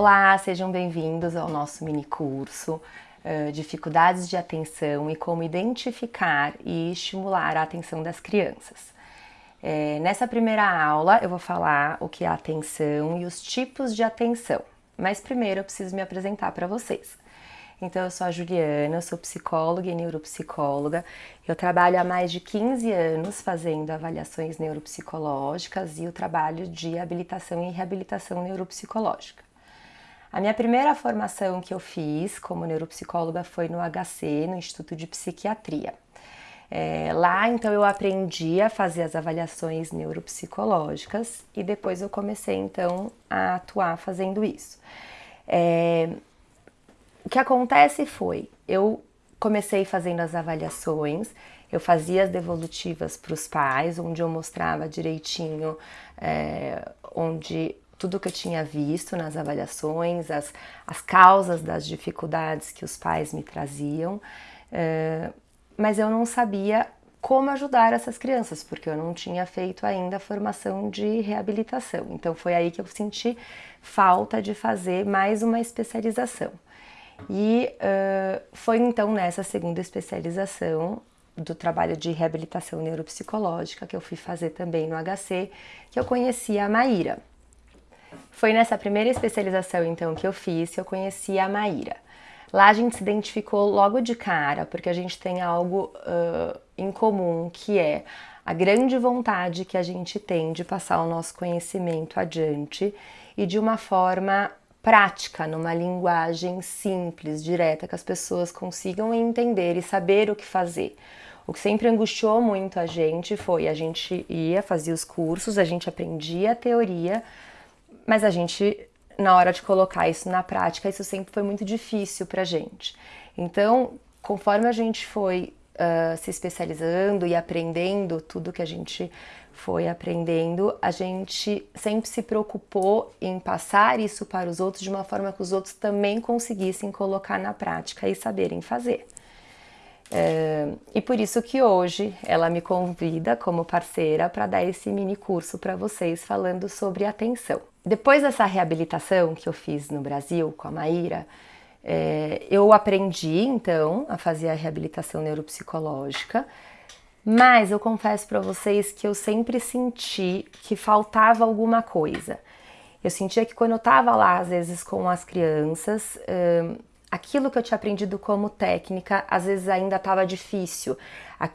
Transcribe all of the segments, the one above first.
Olá, sejam bem-vindos ao nosso mini curso uh, Dificuldades de Atenção e como identificar e estimular a atenção das crianças. É, nessa primeira aula eu vou falar o que é atenção e os tipos de atenção, mas primeiro eu preciso me apresentar para vocês. Então, eu sou a Juliana, eu sou psicóloga e neuropsicóloga. Eu trabalho há mais de 15 anos fazendo avaliações neuropsicológicas e o trabalho de habilitação e reabilitação neuropsicológica. A minha primeira formação que eu fiz como neuropsicóloga foi no HC, no Instituto de Psiquiatria. É, lá, então, eu aprendi a fazer as avaliações neuropsicológicas e depois eu comecei, então, a atuar fazendo isso. É, o que acontece foi, eu comecei fazendo as avaliações, eu fazia as devolutivas para os pais, onde eu mostrava direitinho é, onde tudo que eu tinha visto nas avaliações, as, as causas das dificuldades que os pais me traziam, é, mas eu não sabia como ajudar essas crianças, porque eu não tinha feito ainda a formação de reabilitação. Então foi aí que eu senti falta de fazer mais uma especialização. E uh, foi então nessa segunda especialização do trabalho de reabilitação neuropsicológica que eu fui fazer também no HC, que eu conheci a Maíra. Foi nessa primeira especialização, então, que eu fiz que eu conheci a Maíra. Lá a gente se identificou logo de cara, porque a gente tem algo uh, em comum, que é a grande vontade que a gente tem de passar o nosso conhecimento adiante e de uma forma prática, numa linguagem simples, direta, que as pessoas consigam entender e saber o que fazer. O que sempre angustiou muito a gente foi a gente ia, fazia os cursos, a gente aprendia a teoria, mas a gente, na hora de colocar isso na prática, isso sempre foi muito difícil para a gente. Então, conforme a gente foi uh, se especializando e aprendendo tudo que a gente foi aprendendo, a gente sempre se preocupou em passar isso para os outros de uma forma que os outros também conseguissem colocar na prática e saberem fazer. É, e por isso que hoje ela me convida como parceira para dar esse mini curso para vocês falando sobre atenção. Depois dessa reabilitação que eu fiz no Brasil com a Maíra, é, eu aprendi então a fazer a reabilitação neuropsicológica, mas eu confesso para vocês que eu sempre senti que faltava alguma coisa. Eu sentia que quando eu estava lá, às vezes com as crianças, aquilo que eu tinha aprendido como técnica, às vezes ainda estava difícil.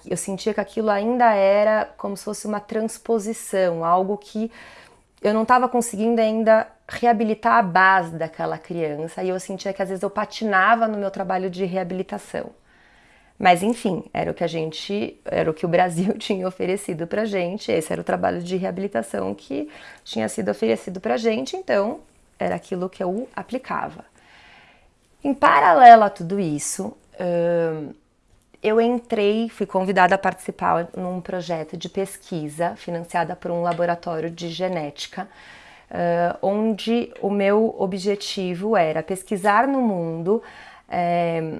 Eu sentia que aquilo ainda era como se fosse uma transposição, algo que eu não estava conseguindo ainda reabilitar a base daquela criança e eu sentia que às vezes eu patinava no meu trabalho de reabilitação. Mas enfim, era o que a gente, era o que o Brasil tinha oferecido pra gente, esse era o trabalho de reabilitação que tinha sido oferecido pra gente, então era aquilo que eu aplicava. Em paralelo a tudo isso, eu entrei, fui convidada a participar num projeto de pesquisa financiada por um laboratório de genética, onde o meu objetivo era pesquisar no mundo é,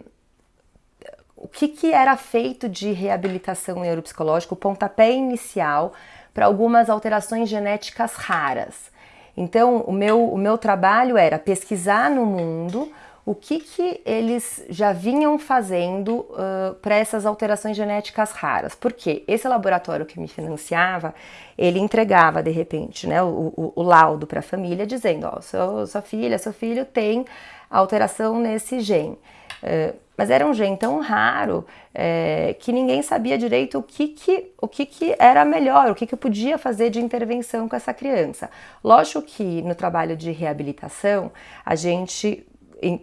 o que, que era feito de reabilitação neuropsicológica, o pontapé inicial para algumas alterações genéticas raras. Então, o meu, o meu trabalho era pesquisar no mundo o que, que eles já vinham fazendo uh, para essas alterações genéticas raras. Porque esse laboratório que me financiava, ele entregava de repente né, o, o, o laudo para a família dizendo, ó, oh, sua filha, seu filho tem alteração nesse gene. Uh, mas era um gene tão raro é, que ninguém sabia direito o que, que, o que, que era melhor, o que, que podia fazer de intervenção com essa criança. Lógico que no trabalho de reabilitação a gente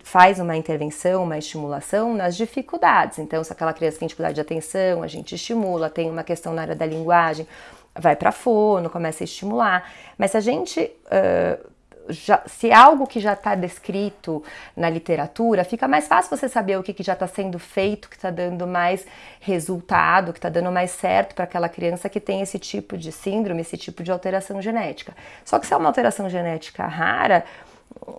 faz uma intervenção, uma estimulação nas dificuldades. Então, se aquela criança tem dificuldade de atenção, a gente estimula, tem uma questão na área da linguagem, vai para fono, começa a estimular. Mas se a gente. Uh, já, se é algo que já está descrito na literatura, fica mais fácil você saber o que, que já está sendo feito, que está dando mais resultado, que está dando mais certo para aquela criança que tem esse tipo de síndrome, esse tipo de alteração genética. Só que se é uma alteração genética rara,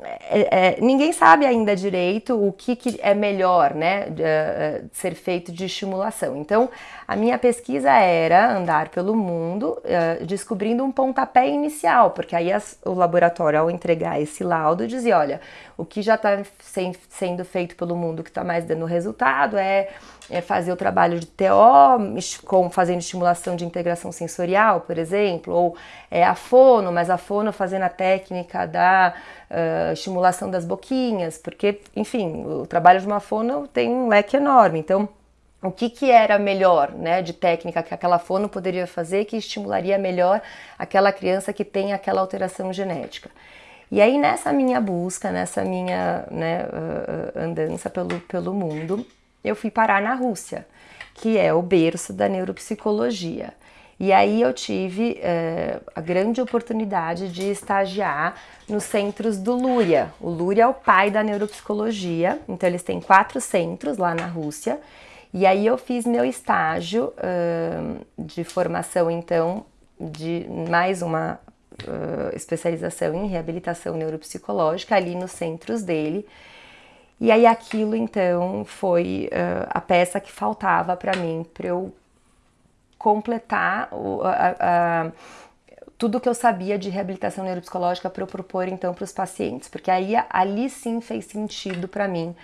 é, é, ninguém sabe ainda direito o que, que é melhor, né, de, uh, ser feito de estimulação. Então, a minha pesquisa era andar pelo mundo, uh, descobrindo um pontapé inicial, porque aí as, o laboratório, ao entregar esse laudo, dizia, olha, o que já está sendo feito pelo mundo que está mais dando resultado é, é, fazer o trabalho de TO, com, fazendo estimulação de integração sensorial, por exemplo, ou é, a fono, mas a fono fazendo a técnica da uh, estimulação das boquinhas, porque, enfim, o trabalho de uma fono tem um leque enorme, então o que, que era melhor, né, de técnica que aquela fono poderia fazer que estimularia melhor aquela criança que tem aquela alteração genética. E aí nessa minha busca, nessa minha né, uh, andança pelo, pelo mundo, eu fui parar na Rússia, que é o berço da neuropsicologia. E aí eu tive uh, a grande oportunidade de estagiar nos centros do Luria. O Luria é o pai da neuropsicologia, então eles têm quatro centros lá na Rússia. E aí eu fiz meu estágio de formação, então, de mais uma uh, especialização em reabilitação neuropsicológica ali nos centros dele. E aí aquilo então foi uh, a peça que faltava para mim para eu completar o, a, a, tudo que eu sabia de reabilitação neuropsicológica para eu propor então para os pacientes, porque aí ali sim fez sentido para mim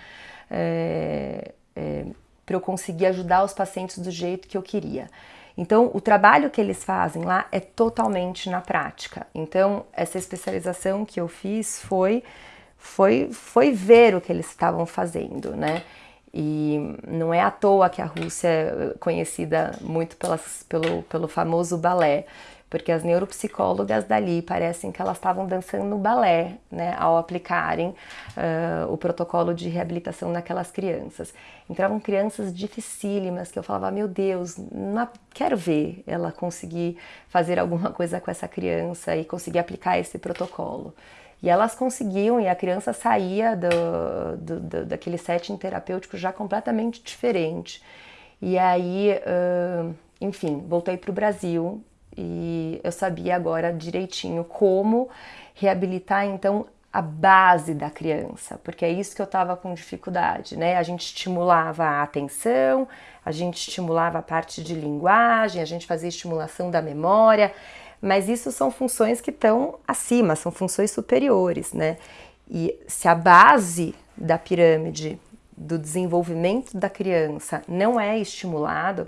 é, é, para eu conseguir ajudar os pacientes do jeito que eu queria. Então, o trabalho que eles fazem lá é totalmente na prática. Então, essa especialização que eu fiz foi foi foi ver o que eles estavam fazendo, né? E não é à toa que a Rússia é conhecida muito pelas, pelo, pelo famoso balé porque as neuropsicólogas dali parecem que elas estavam dançando balé, né, ao aplicarem uh, o protocolo de reabilitação naquelas crianças. Entravam crianças dificílimas que eu falava, meu Deus, não quero ver ela conseguir fazer alguma coisa com essa criança e conseguir aplicar esse protocolo. E elas conseguiam, e a criança saía do, do, do daquele setting terapêutico já completamente diferente. E aí, uh, enfim, voltei para o Brasil e eu sabia agora direitinho como reabilitar então a base da criança, porque é isso que eu estava com dificuldade, né? A gente estimulava a atenção, a gente estimulava a parte de linguagem, a gente fazia estimulação da memória, mas isso são funções que estão acima, são funções superiores, né? E se a base da pirâmide do desenvolvimento da criança não é estimulado,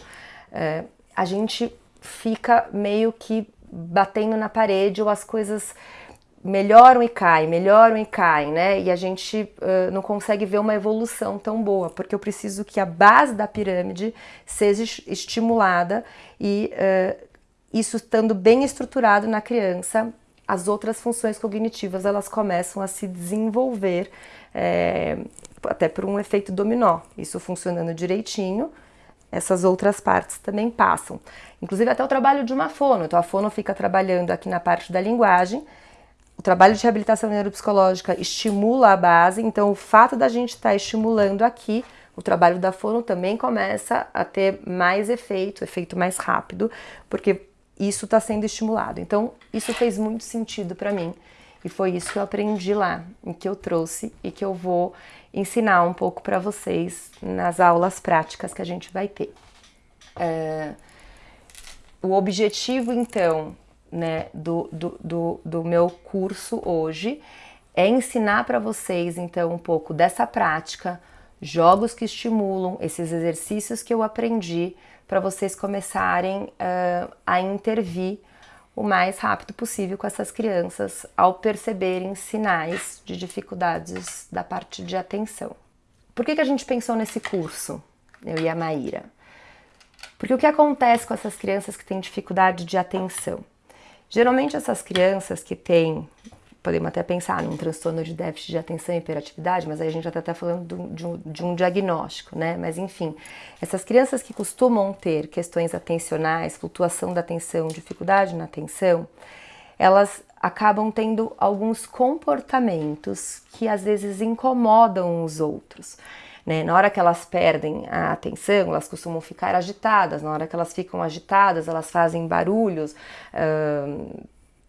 é, a gente fica meio que batendo na parede ou as coisas melhoram e caem, melhoram e caem, né? E a gente uh, não consegue ver uma evolução tão boa, porque eu preciso que a base da pirâmide seja estimulada e uh, isso estando bem estruturado na criança, as outras funções cognitivas elas começam a se desenvolver é, até por um efeito dominó. Isso funcionando direitinho, essas outras partes também passam. Inclusive até o trabalho de uma fono. Então a fono fica trabalhando aqui na parte da linguagem. O trabalho de reabilitação neuropsicológica estimula a base, então o fato da gente estar tá estimulando aqui, o trabalho da fono também começa a ter mais efeito, efeito mais rápido, porque isso está sendo estimulado. Então isso fez muito sentido para mim. E foi isso que eu aprendi lá, e que eu trouxe e que eu vou ensinar um pouco para vocês nas aulas práticas que a gente vai ter. É, o objetivo, então, né, do, do, do, do meu curso hoje é ensinar para vocês, então, um pouco dessa prática, jogos que estimulam, esses exercícios que eu aprendi, para vocês começarem uh, a intervir o mais rápido possível com essas crianças ao perceberem sinais de dificuldades da parte de atenção. Por que, que a gente pensou nesse curso, eu e a Maíra? Porque o que acontece com essas crianças que têm dificuldade de atenção? Geralmente essas crianças que têm podemos até pensar num transtorno de déficit de atenção e hiperatividade, mas aí a gente já está até falando de um, de um diagnóstico, né? Mas enfim, essas crianças que costumam ter questões atencionais, flutuação da atenção, dificuldade na atenção, elas acabam tendo alguns comportamentos que às vezes incomodam os outros. Né? Na hora que elas perdem a atenção, elas costumam ficar agitadas. Na hora que elas ficam agitadas, elas fazem barulhos.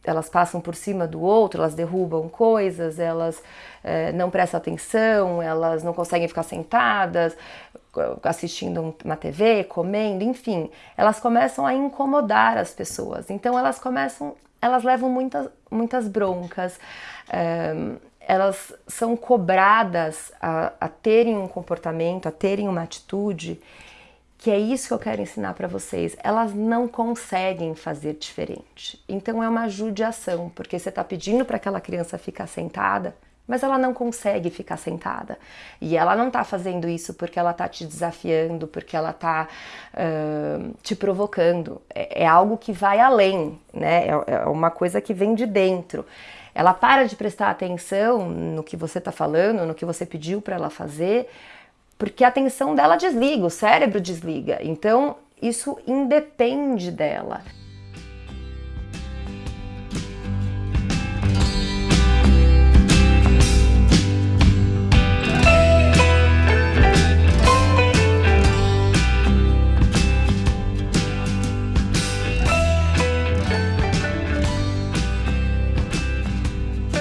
Elas passam por cima do outro, elas derrubam coisas, elas é, não prestam atenção, elas não conseguem ficar sentadas, assistindo uma TV, comendo, enfim, elas começam a incomodar as pessoas. Então elas começam, elas levam muitas, muitas broncas, é, elas são cobradas a, a terem um comportamento, a terem uma atitude que é isso que eu quero ensinar para vocês. Elas não conseguem fazer diferente. Então é uma judiação, porque você está pedindo para aquela criança ficar sentada, mas ela não consegue ficar sentada. E ela não está fazendo isso porque ela está te desafiando, porque ela está uh, te provocando. É, é, algo que vai além, né? É, é uma coisa que vem de dentro. Ela para de prestar atenção no que você está falando, no que você pediu para ela fazer, porque a atenção dela desliga, o cérebro desliga. Então, isso independe dela.